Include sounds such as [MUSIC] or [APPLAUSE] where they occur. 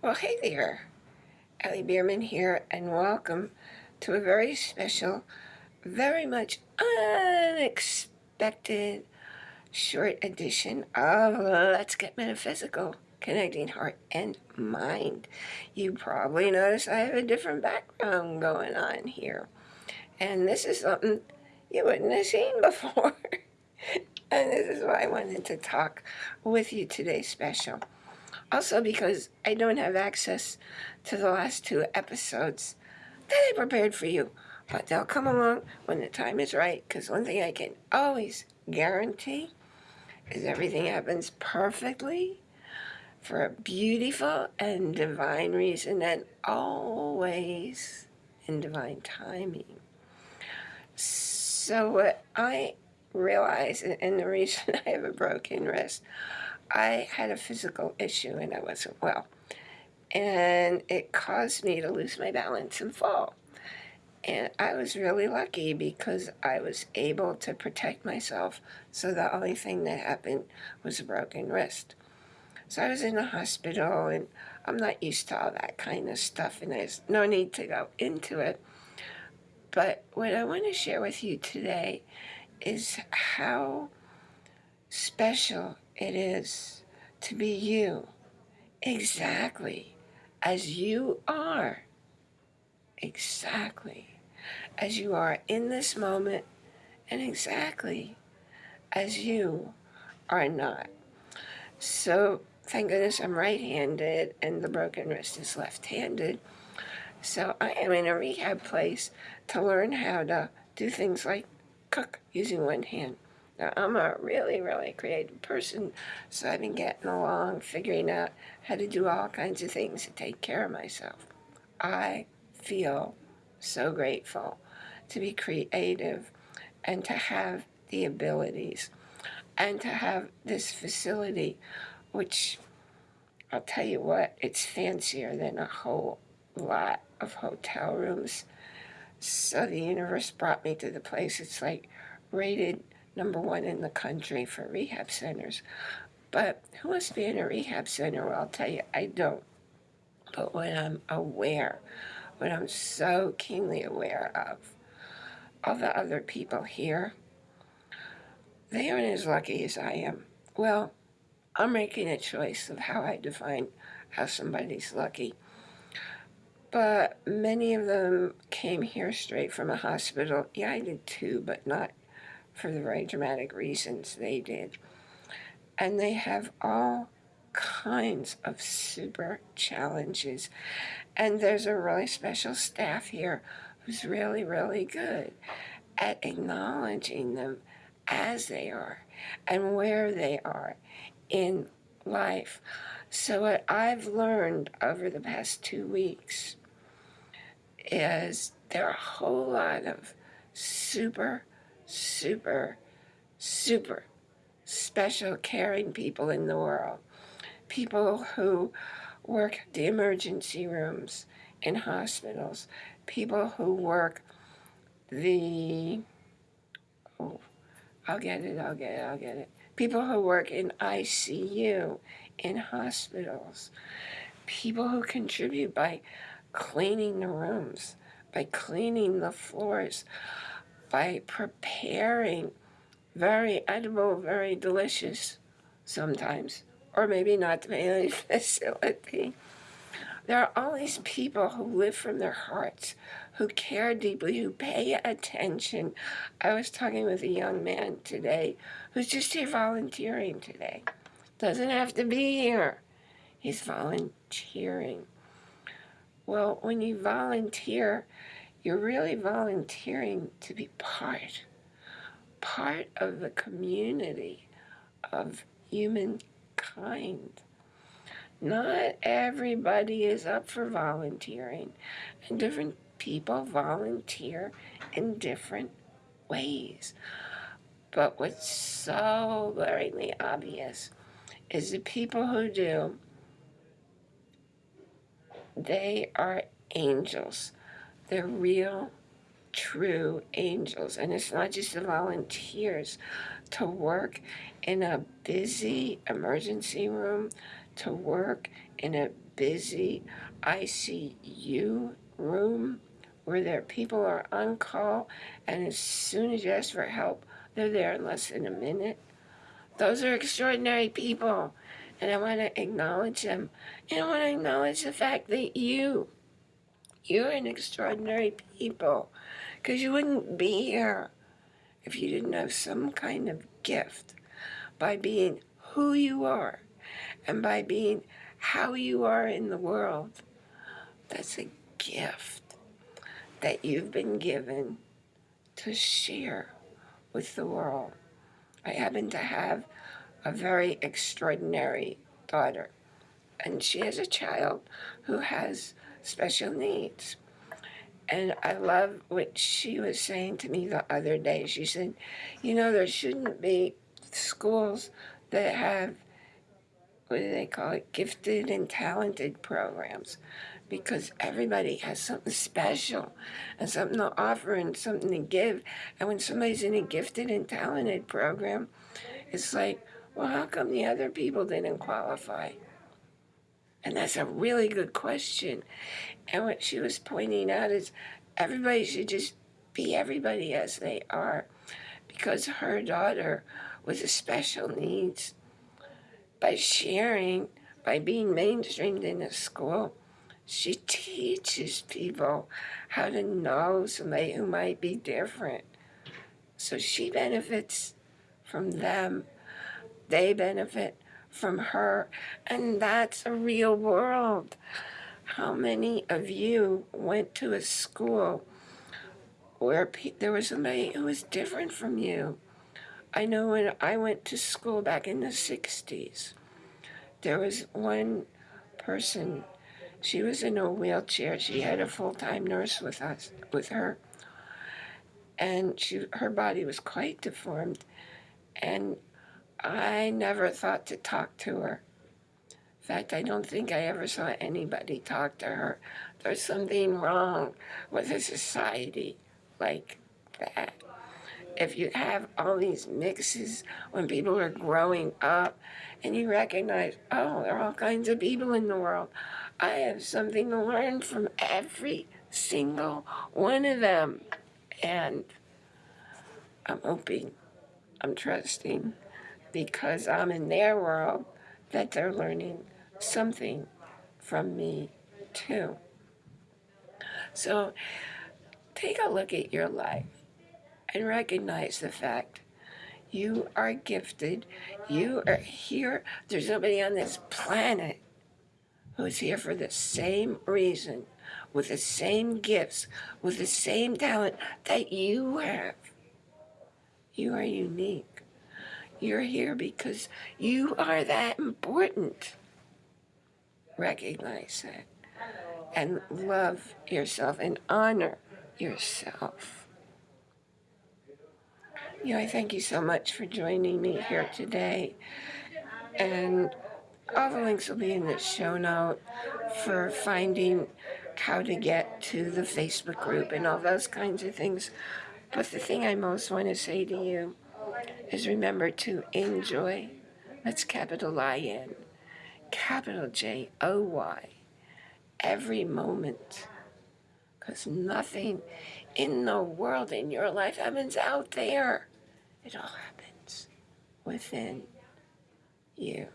Well, hey there. Ellie Bierman here, and welcome to a very special, very much unexpected short edition of Let's Get Metaphysical, Connecting Heart and Mind. You probably noticed I have a different background going on here. And this is something you wouldn't have seen [LAUGHS] before. and this is why I wanted to talk with you today special. Also because I don't have access to the last two episodes that I prepared for you. But they'll come along when the time is right, because one thing I can always guarantee is everything happens perfectly for a beautiful and divine reason and always in divine timing. So what I realize, and the reason [LAUGHS] I have a broken wrist, I had a physical issue and I wasn't well. And it caused me to lose my balance and fall. And I was really lucky because I was able to protect myself. So the only thing that happened was a broken wrist. So I was in the hospital and I'm not used to all that kind of stuff and there's no need to go into it. But what I want to share with you today is how special it is to be you exactly as you are. Exactly as you are in this moment and exactly as you are not. So thank goodness I'm right-handed and the broken wrist is left-handed. So I am in a rehab place to learn how to do things like cook using one hand. Now, I'm a really, really creative person, so I've been getting along, figuring out how to do all kinds of things to take care of myself. I feel so grateful to be creative and to have the abilities and to have this facility, which I'll tell you what, it's fancier than a whole lot of hotel rooms. So the universe brought me to the place. It's like rated number one in the country for rehab centers. But who wants to be in a rehab center? Well, I'll tell you, I don't. But when I'm aware, when I'm so keenly aware of all the other people here, they aren't as lucky as I am. Well, I'm making a choice of how I define how somebody's lucky. But many of them came here straight from a hospital. Yeah, I did too, but not for the very dramatic reasons they did. And they have all kinds of super challenges. And there's a really special staff here who's really, really good at acknowledging them as they are and where they are in life. So what I've learned over the past two weeks is there are a whole lot of super super, super special caring people in the world. People who work the emergency rooms in hospitals. People who work the, oh, I'll get it, I'll get it, I'll get it. People who work in ICU, in hospitals. People who contribute by cleaning the rooms, by cleaning the floors, by preparing very edible, very delicious sometimes, or maybe not depending on [LAUGHS] facility. There are all these people who live from their hearts, who care deeply, who pay attention. I was talking with a young man today who's just here volunteering today. Doesn't have to be here. He's volunteering. Well, when you volunteer, you're really volunteering to be part, part of the community of humankind. Not everybody is up for volunteering, and different people volunteer in different ways. But what's so glaringly obvious is the people who do, they are angels. They're real, true angels. And it's not just the volunteers to work in a busy emergency room, to work in a busy ICU room where their people are on call, and as soon as you ask for help, they're there in less than a minute. Those are extraordinary people, and I want to acknowledge them. And I want to acknowledge the fact that you, you're an extraordinary people, because you wouldn't be here if you didn't have some kind of gift by being who you are and by being how you are in the world. That's a gift that you've been given to share with the world. I happen to have a very extraordinary daughter, and she has a child who has special needs. And I love what she was saying to me the other day. She said, you know, there shouldn't be schools that have, what do they call it, gifted and talented programs because everybody has something special and something to offer and something to give. And when somebody's in a gifted and talented program, it's like, well, how come the other people didn't qualify? And that's a really good question. And what she was pointing out is everybody should just be everybody as they are because her daughter with a special needs by sharing, by being mainstreamed in a school, she teaches people how to know somebody who might be different. So she benefits from them. They benefit from her. And that's a real world. How many of you went to a school where there was somebody who was different from you? I know when I went to school back in the 60s, there was one person she was in a wheelchair. She had a full-time nurse with us, with her. And she, her body was quite deformed. And I never thought to talk to her. In fact, I don't think I ever saw anybody talk to her. There's something wrong with a society like that. If you have all these mixes when people are growing up and you recognize, oh, there are all kinds of people in the world. I have something to learn from every single one of them. And I'm hoping, I'm trusting, because I'm in their world, that they're learning something from me too. So take a look at your life and recognize the fact you are gifted. You are here. There's nobody on this planet who's here for the same reason, with the same gifts, with the same talent that you have. You are unique. You're here because you are that important. Recognize that and love yourself and honor yourself. You know, I thank you so much for joining me here today. And all the links will be in the show note for finding how to get to the Facebook group and all those kinds of things. But the thing I most want to say to you is remember to enjoy. That's capital I-N, capital J-O-Y, every moment. Because nothing in the world, in your life, happens out there. It all happens within you.